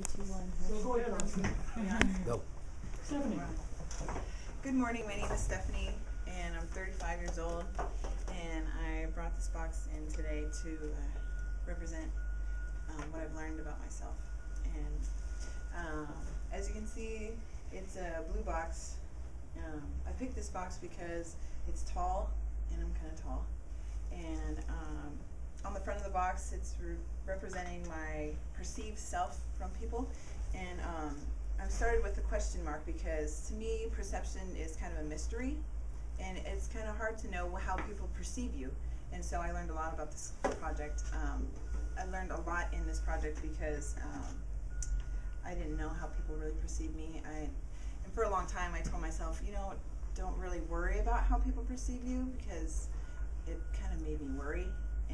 Three, two, one. Go ahead, Go. Stephanie. Good morning, my name is Stephanie, and I'm 35 years old, and I brought this box in today to uh, represent um, what I've learned about myself. And um, as you can see, it's a blue box. Um, I picked this box because it's tall, and I'm kind of tall. And um, on the front of the box, it's re- representing my perceived self from people. And um, I started with a question mark because to me, perception is kind of a mystery, and it's kind of hard to know how people perceive you. And so I learned a lot about this project. Um, I learned a lot in this project because um, I didn't know how people really perceive me. I, and for a long time, I told myself, you know, don't really worry about how people perceive you because it kind of made me worry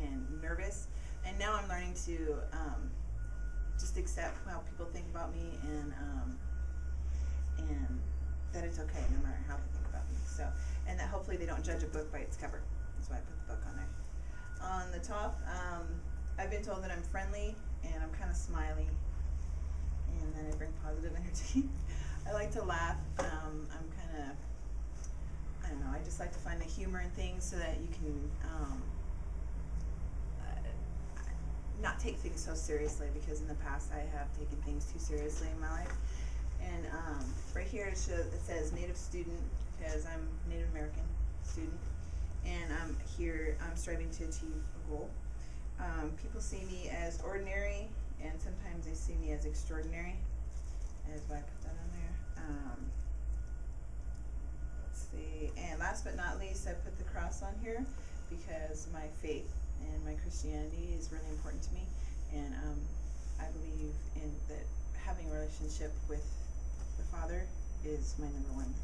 and nervous. And now I'm learning to um, just accept how people think about me and um, and that it's okay no matter how they think about me. So and that hopefully they don't judge a book by its cover. That's why I put the book on there. On the top, um, I've been told that I'm friendly and I'm kind of smiley, and that I bring positive energy. I like to laugh. Um, I'm kind of I don't know. I just like to find the humor in things so that you can. Um, uh, not take things so seriously because in the past I have taken things too seriously in my life. And um, right here it, it says Native student because I'm Native American student, and I'm here. I'm striving to achieve a goal. Um, people see me as ordinary, and sometimes they see me as extraordinary. That's why I put that on there. Um, let's see. And last but not least, I put the cross on here because my faith and my Christianity is really important to me, and um, I believe in that having a relationship with the Father is my number one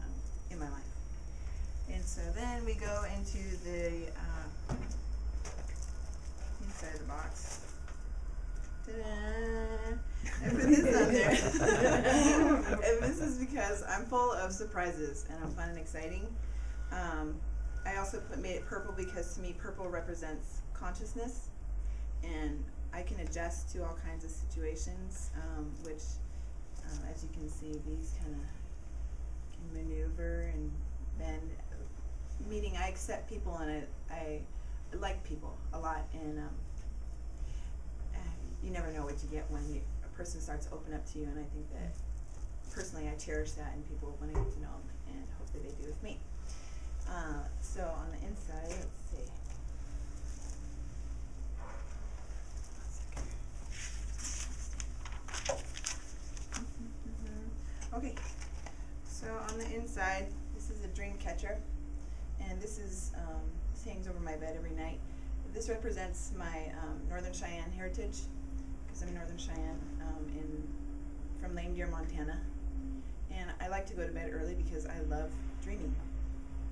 um, in my life. And so then we go into the uh, inside the box. I put this on there. and this is because I'm full of surprises and I'm fun and exciting. Um, I also put made it purple because to me purple represents consciousness, and I can adjust to all kinds of situations, um, which, uh, as you can see, these kind of can maneuver and bend. Meaning, I accept people and I, I like people a lot, and um, you never know what you get when you, a person starts to open up to you, and I think that personally I cherish that in people when I get to know them, and hopefully they do with me. Uh, so on the inside, let's see. Okay, so on the inside, this is a dream catcher, and this is um, this hangs over my bed every night. This represents my um, Northern Cheyenne heritage, because I'm Northern Cheyenne um, in from Lame Deer, Montana, and I like to go to bed early because I love dreaming.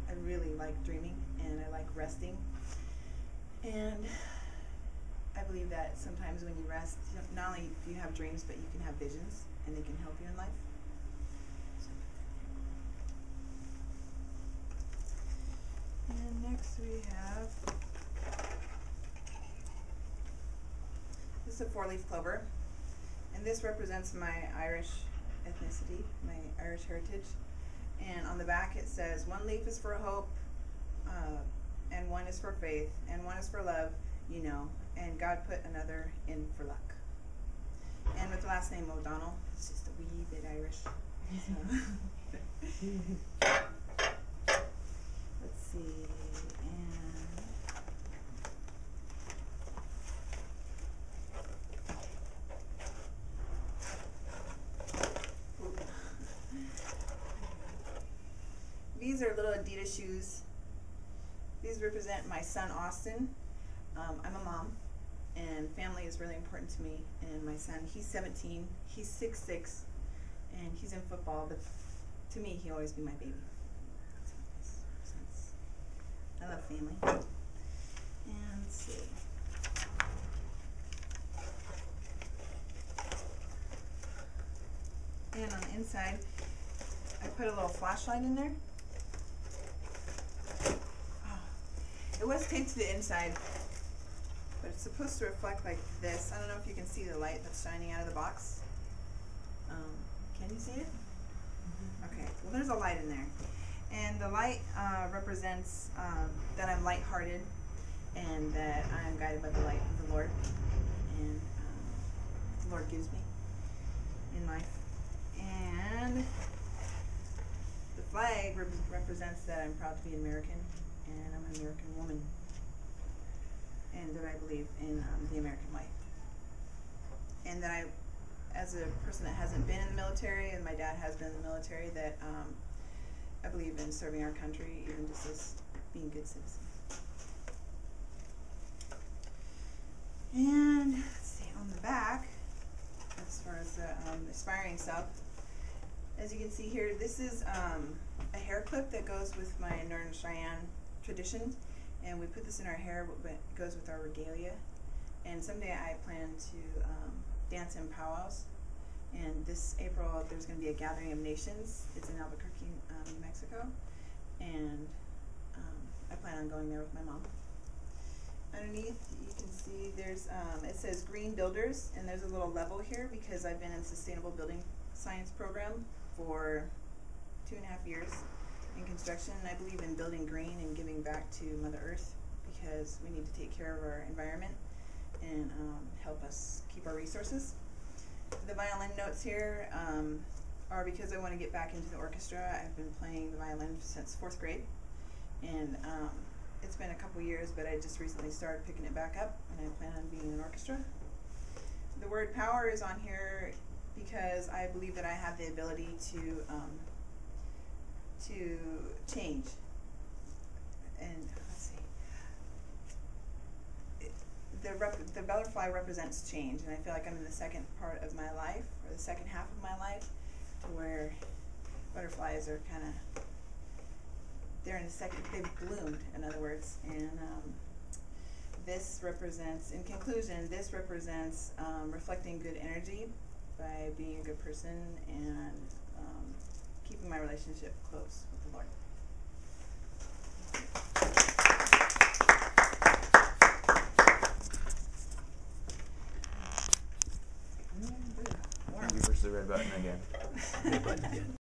I really like dreaming and I like resting. And I believe that sometimes when you rest, not only do you have dreams, but you can have visions and they can help you in life. And next we have this is a four leaf clover. And this represents my Irish ethnicity, my Irish heritage and on the back it says one leaf is for hope uh, and one is for faith and one is for love you know and god put another in for luck and with the last name o'donnell it's just a wee bit irish so. let's see and Oop. These are little Adidas shoes. These represent my son Austin. Um, I'm a mom, and family is really important to me. And my son, he's 17, he's 6'6", and he's in football. But to me, he'll always be my baby. I love family. And let's see. And on the inside, I put a little flashlight in there. It was taped to the inside, but it's supposed to reflect like this. I don't know if you can see the light that's shining out of the box. Um, can you see it? Okay, well, there's a light in there. And the light uh, represents um, that I'm lighthearted and that I am guided by the light of the Lord. And um, the Lord gives me in life. And the flag rep- represents that I'm proud to be American and I'm an American woman. And that I believe in um, the American way. And that I as a person that hasn't been in the military, and my dad has been in the military, that um, I believe in serving our country, even just as being good citizens. And let's see, on the back, as far as the um, aspiring self, as you can see here, this is um, a hair clip that goes with my Northern Cheyenne tradition, and we put this in our hair, but it goes with our regalia. And someday I plan to um, dance in powwows. And this April, there's going to be a gathering of nations. It's in Albuquerque, um, New Mexico, and um, I plan on going there with my mom. Underneath, you can see there's um, it says Green Builders, and there's a little level here because I've been in sustainable building science program for two and a half years in construction, I believe in building green and giving back to Mother Earth because we need to take care of our environment and um, help us keep our resources. The violin notes here um, are because I want to get back into the orchestra. I've been playing the violin since fourth grade, and um, it's been a couple years, but I just recently started picking it back up, and I plan on being in an orchestra. The word power is on here because I believe that I have the ability to um, to change. And let's see the rep- the butterfly represents change, and I feel like I'm in the second part of my life, or the second half of my life, to where butterflies are kind of they're in the second they've bloomed, in other words, and um, this represents, in conclusion, this represents um, reflecting good energy by being a good person and keeping my relationship close with the Lord. Thank you. Push the red button again. Red button again.